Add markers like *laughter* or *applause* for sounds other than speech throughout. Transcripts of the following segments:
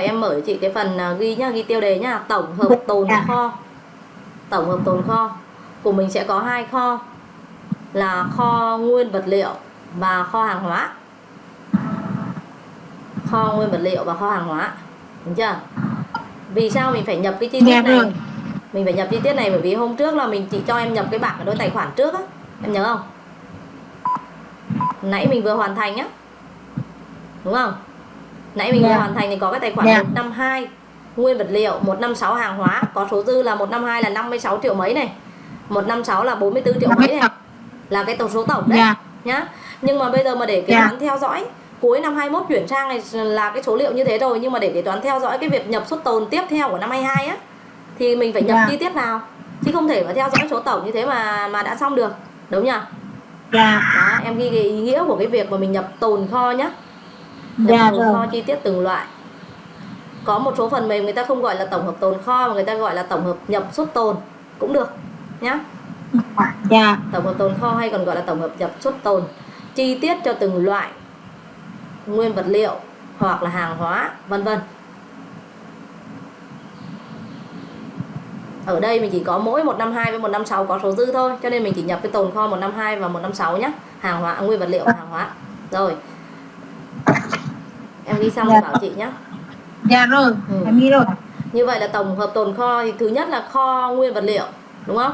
vậy em mở chị cái phần à, ghi nhá ghi tiêu đề nhá. Tổng hợp tồn Dạ. kho. Tổng hợp tồn kho. Của mình sẽ có hai kho. Là kho nguyên vật liệu và kho hàng hóa. Kho nguyên vật liệu và kho hàng hóa. Đúng chưa? Vì sao mình phải nhập cái chi tiết Dạ này? rồi. mình phải nhập chi tiết này bởi vì hôm trước là mình chỉ cho em nhập cái bảng ở đôi tài khoản trước á. Em nhớ không? Nãy mình vừa hoàn thành á đúng không nãy mình vừa Dạ. hoàn thành thì có cái tài khoản Dạ. 152 nguyên vật liệu 156 hàng hóa có số dư là 152 là 56 triệu mấy này 156 là 44 triệu mấy này là cái tổng số tổng đấy Dạ. nhá nhưng mà bây giờ mà để kế Dạ. toán theo dõi cuối năm 21 chuyển sang này là cái số liệu như thế rồi nhưng mà để kế toán theo dõi cái việc nhập xuất tồn tiếp theo của năm 22 á thì mình phải nhập Dạ. chi tiết vào chứ không thể mà theo dõi số tổng như thế mà mà đã xong được đúng nhỉ Dạ. đó em ghi cái ý nghĩa của cái việc mà mình nhập tồn kho nhá Dạ tồn rồi. kho chi tiết từng loại. Có một số phần mềm người ta không gọi là tổng hợp tồn kho mà người ta gọi là tổng hợp nhập xuất tồn cũng được nhá. Dạ. tổng hợp tồn kho hay còn gọi là tổng hợp nhập xuất tồn. Chi tiết cho từng loại nguyên vật liệu hoặc là hàng hóa vân vân. Ở đây mình chỉ có mỗi 152 với 156 có số dư thôi cho nên mình chỉ nhập cái tồn kho 152 và 156 nhé hàng hóa nguyên vật liệu và hàng hóa. Rồi em ghi xong rồi bảo chị nhé Dạ rồi. Ừ. Em nghĩ rồi. như vậy là tổng hợp tồn kho thì thứ nhất là kho nguyên vật liệu đúng không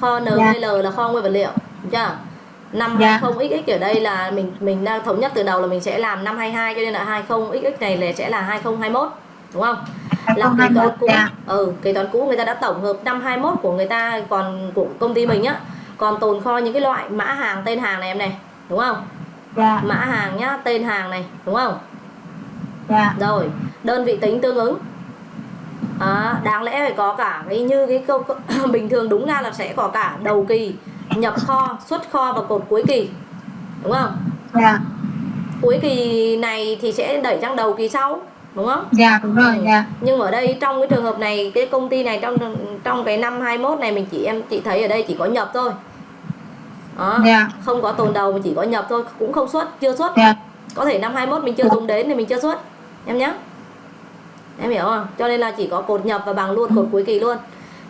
kho NVL là kho nguyên vật liệu đúng chưa năm Dạ. 20XX ở đây là mình mình đang thống nhất từ đầu là mình sẽ làm năm 22 cho nên là 20XX này là sẽ là 2021 đúng không là kế toán cũ Dạ. ừ kế toán cũ người ta đã tổng hợp năm 21 của người ta còn của công ty mình á còn tồn kho những cái loại mã hàng tên hàng này em này đúng không Dạ. mã hàng nhá tên hàng này đúng không Dạ. rồi đơn vị tính tương ứng à, đáng lẽ phải có cả cái như cái câu *coughs* bình thường đúng ra là sẽ có cả đầu kỳ nhập kho xuất kho và cột cuối kỳ đúng không Dạ. cuối kỳ này thì sẽ đẩy sang đầu kỳ sau đúng không Dạ đúng rồi. Dạ. nhưng ở đây trong cái trường hợp này cái công ty này trong trong cái năm 21 này mình chỉ em chị thấy ở đây chỉ có nhập thôi đó, Dạ. không có tồn đầu mà chỉ có nhập thôi cũng không xuất chưa xuất Dạ. có thể năm 21 mình chưa dùng đến thì mình chưa xuất em nhé em hiểu không cho nên là chỉ có cột nhập và bằng luôn cột cuối kỳ luôn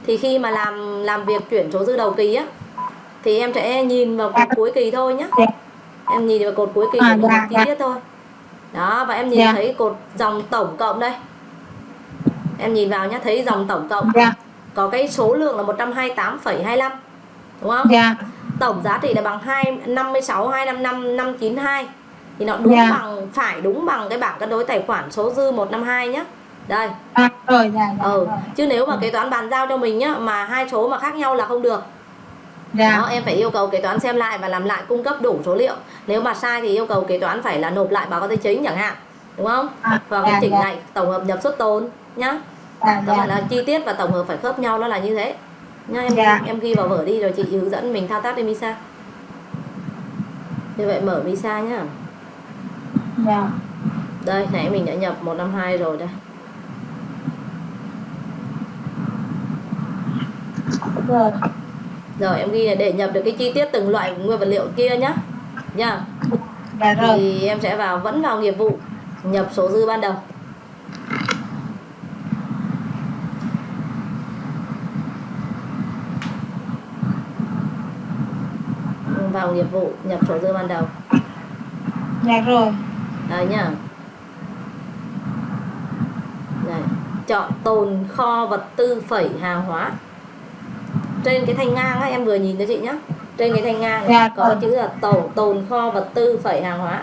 thì khi mà làm làm việc chuyển số dư đầu kỳ á thì em sẽ nhìn vào cột cuối kỳ thôi nhé Dạ. em nhìn vào cột cuối kỳ À, của dạ, chi dạ. tiết thôi đó và em nhìn Dạ. thấy cột dòng tổng cộng đây em nhìn vào nhé thấy dòng tổng cộng Dạ. có cái số lượng là 128,25 đúng không Dạ. tổng giá trị là bằng 2 56 255 592 thì nó đúng Dạ. bằng phải đúng bằng cái bảng cân đối tài khoản số dư 152 nhá. Đây. À, rồi. Dạ. dạ, Ừ, rồi. chứ nếu mà kế toán bàn giao cho mình nhá mà hai số mà khác nhau là không được. Dạ. Đó, em phải yêu cầu kế toán xem lại và làm lại cung cấp đủ số liệu. Nếu mà sai thì yêu cầu kế toán phải là nộp lại báo cáo tài chính chẳng hạn. Đúng không? À, Hoặc dạ, chỉnh dạ. lại tổng hợp nhập xuất tồn nhá. Dạ. Dạ. là chi tiết và tổng hợp phải khớp nhau nó là như thế. Nhá em Dạ. em ghi vào vở đi rồi chị hướng dẫn mình thao tác lên Misa. Như vậy mở Misa nhá. Dạ. Đây, nãy mình đã nhập 152 rồi đây. Rồi. Rồi em ghi này để nhập được cái chi tiết từng loại nguyên vật liệu kia nhá. Nha. Dạ rồi. Thì em sẽ vào vẫn vào nghiệp vụ nhập số dư ban đầu. Vào nghiệp vụ nhập số dư ban đầu. Dạ rồi. Đây nhá. Đây. Chọn tồn kho vật tư phẩy hàng hóa. Trên cái thanh ngang á, em vừa nhìn cho chị nhá. Trên cái thanh ngang Dạ, có rồi. chữ là tổ tồn kho vật tư phẩy hàng hóa.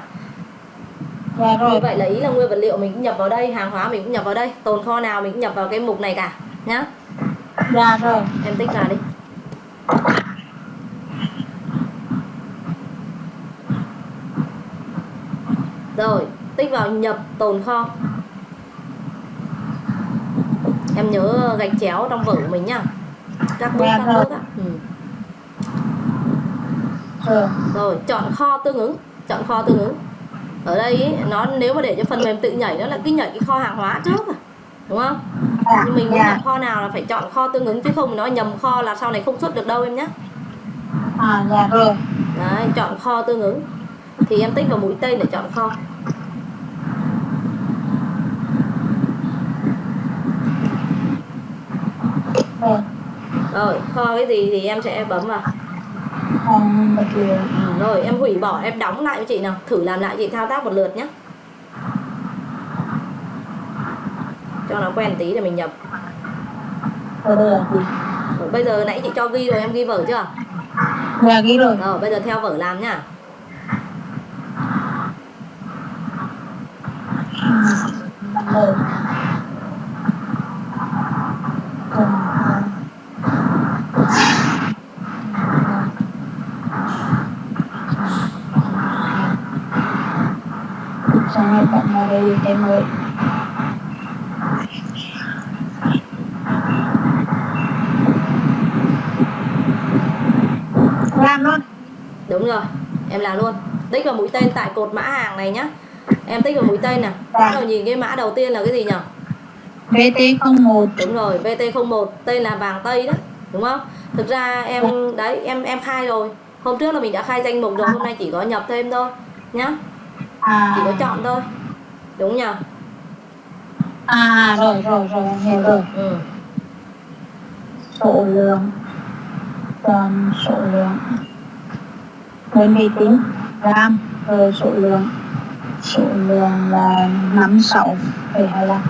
Dạ Như rồi. vậy là ý là nguyên vật liệu mình cũng nhập vào đây, hàng hóa mình cũng nhập vào đây, tồn kho nào mình cũng nhập vào cái mục này cả nhá. Dạ rồi. Em tích vào đi. Rồi, tích vào nhập tồn kho. Em nhớ gạch chéo trong vở của mình nhá. Các bước các bước á. Ừ. Rồi. Rồi, chọn kho tương ứng, chọn kho tương ứng. Ở đây ý, nó nếu mà để cho phần mềm tự nhảy nó là cứ nhảy cái kho hàng hóa trước à. Đúng không? Nhưng mình muốn Dạ. nhập kho nào là phải chọn kho tương ứng chứ không nó nhầm kho là sau này không xuất được đâu em nhé. À, dạ rồi. Đấy, chọn kho tương ứng thì em tích vào mũi tên để chọn kho rồi kho cái gì thì em sẽ bấm vào. Ừ, rồi em hủy bỏ em đóng lại với chị nào. Thử làm lại chị thao tác một lượt nhé cho nó quen tí để mình nhập. Rồi, bây giờ nãy chị cho ghi rồi em ghi vở chưa? Dạ ghi rồi. Ờ, bây giờ theo vở làm nhá em ơi. Làm luôn. Đúng rồi em làm luôn. Tích vào mũi tên tại cột mã hàng này nhá. Em tích vào mũi tên nè. Bắt đầu nhìn cái mã đầu tiên là cái gì nhỉ VT01 đúng rồi VT01 tên là vàng tây đó đúng không? Thực ra em đấy em em khai rồi. Hôm trước là mình đã khai danh mục rồi hôm nay chỉ có nhập thêm thôi nhá. À chỉ có chọn thôi đúng nhỉ à rồi rồi rồi hiểu rồi. ừ. số lượng. Toàn số lượng. Đơn vị tính gram rồi số lượng. Số lượng là năm sáu phẩy hai lăm.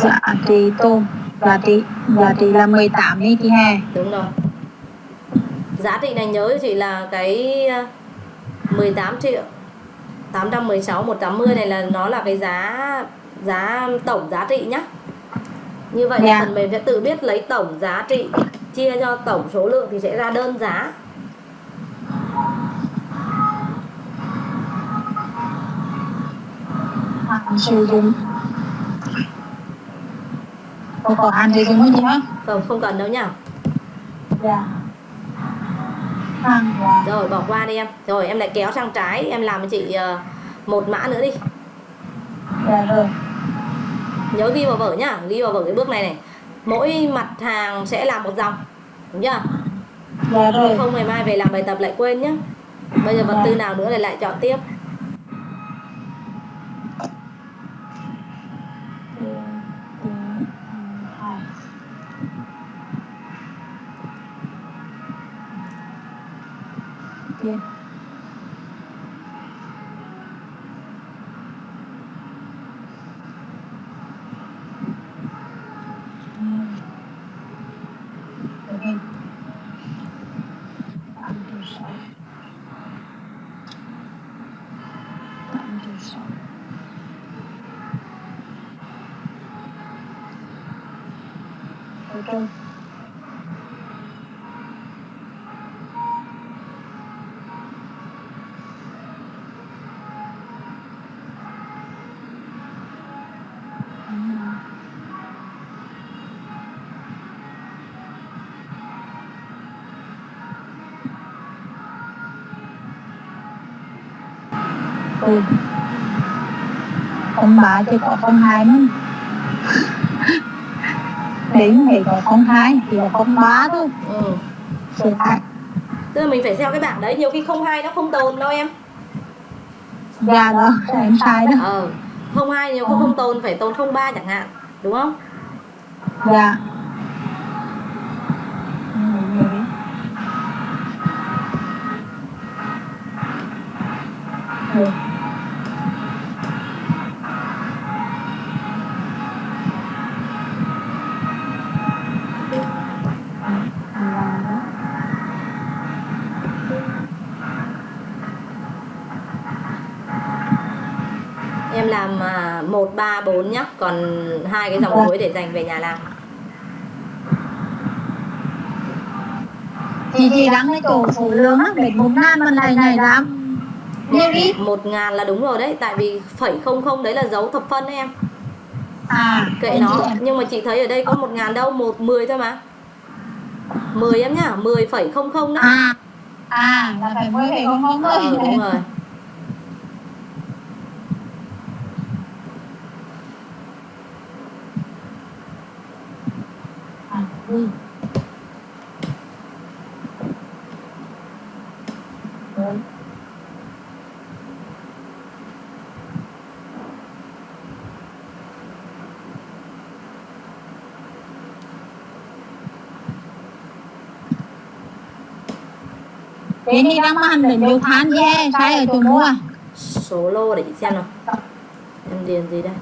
Giá trị tôm giá trị giá trị là 18 đi chị hè đúng rồi. Giá trị này nhớ chị là cái 18 triệu. 816 180 này là nó là cái giá giá tổng giá trị nhá. Như vậy Dạ. phần mềm sẽ tự biết lấy tổng giá trị chia cho tổng số lượng thì sẽ ra đơn giá. Có có hạn sử dụng không hả không không cần đâu nhá. Dạ. hàng là rồi bỏ qua đi em. Rồi em lại kéo sang trái em làm cho chị ờ, một mã nữa đi. Dạ rồi. Nhớ ghi vào vở nhá ghi vào vở cái bước này này. Mỗi mặt hàng sẽ làm một dòng đúng chưa? Dạ rồi. Không ngày mai về làm bài tập lại quên nhá. Bây giờ vật tư nào nữa lại lại chọn tiếp Ở trong ừ. không bà chứ có không hai nữa đến thì có không hai thì có không ba thôi. Ừ. sự thật tức là mình phải theo cái bảng đấy nhiều khi không hai nó không tồn đâu em. Dạ đó em sai đó. Ờ không hai nhiều khi không tồn phải tồn không ba chẳng hạn đúng không? Dạ. Ừ. làm à, một ba bốn nhá. Còn hai cái dòng cuối để dành về nhà làm. Chị chị đang cái chỗ số lượng á để một ngàn mình lại này làm nhiều ít một ngàn là đúng rồi đấy tại vì phẩy không không đấy là dấu thập phân đấy em. À kệ nó. nhưng mà chị thấy ở đây có một ngàn đâu một mười thôi mà. Mười em nhá mười phẩy không không đó à à là phải mới phải không không thôi. Đúng rồi vui Đấy. Thế thì đang mang để nhiều tháng dê sai ở chỗ mua. Số lô để xem nào. Em điền gì đây?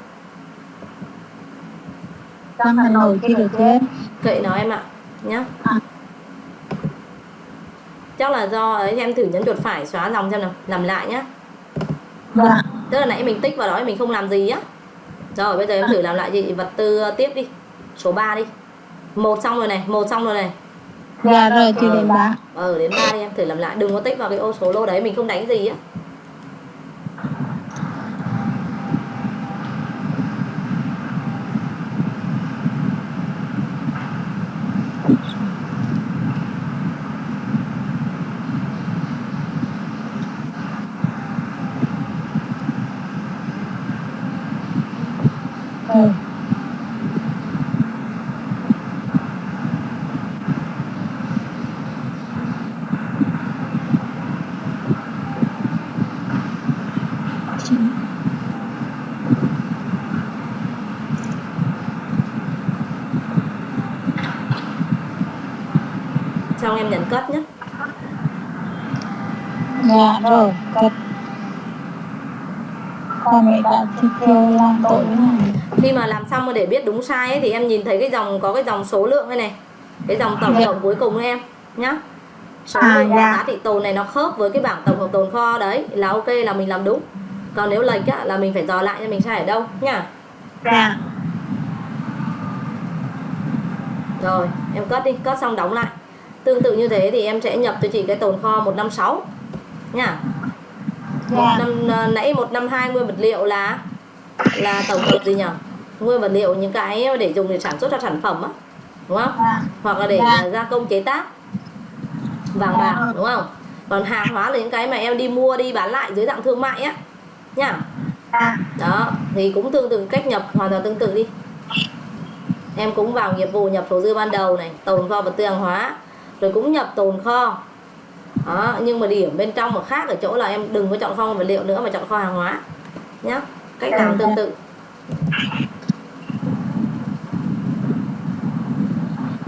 Đang Hà Nội kia được thế kệ nó em ạ nhá. Chắc là do ấy em thử nhấn chuột phải xóa dòng xem nào làm lại nhá. Dạ tức là nãy mình tích vào đó mình không làm gì á. Rồi bây giờ em thử làm lại chị vật tư tiếp đi số 3 đi. Một xong rồi này một xong rồi này. Dạ rồi chưa đến ba. ờ đến ba đi em thử làm lại đừng có tích vào cái ô số lô đấy mình không đánh gì á ừ. xong em nhấn cất nhé dạ rồi cất con mẹ đã thích kêu làm tội này khi mà làm xong rồi để biết đúng sai ấy, thì em nhìn thấy cái dòng có cái dòng số lượng đây này. Cái dòng tổng Dạ. cộng cuối cùng ấy em nhá. Số À, dạ. giá trị tồn này nó khớp với cái bảng tổng hợp tồn kho đấy là ok là mình làm đúng. Còn nếu lệch á, là mình phải dò lại cho mình sai ở đâu nhá. Dạ. Rồi em cất đi cất xong đóng lại. Tương tự như thế thì em sẽ nhập cho chị cái tồn kho 156 nhá một dạ năm ờ, nãy 152 nguyên vật liệu là là tổng hợp gì nhỉ? Nguyên vật liệu những cái để dùng để sản xuất ra sản phẩm á đúng không? Dạ. Hoặc là để Dạ. gia công chế tác. Vàng bạc đúng không? Còn hàng hóa là những cái mà em đi mua đi bán lại dưới dạng thương mại á nhá đó thì cũng tương tự cách nhập hoàn toàn tương tự đi. Em cũng vào nghiệp vụ nhập số dư ban đầu này tồn kho vật tư hàng hóa rồi cũng nhập tồn kho đó nhưng mà điểm bên trong mà khác ở chỗ là em đừng có chọn kho vật liệu nữa mà chọn kho hàng hóa. Nhá cách làm tương tự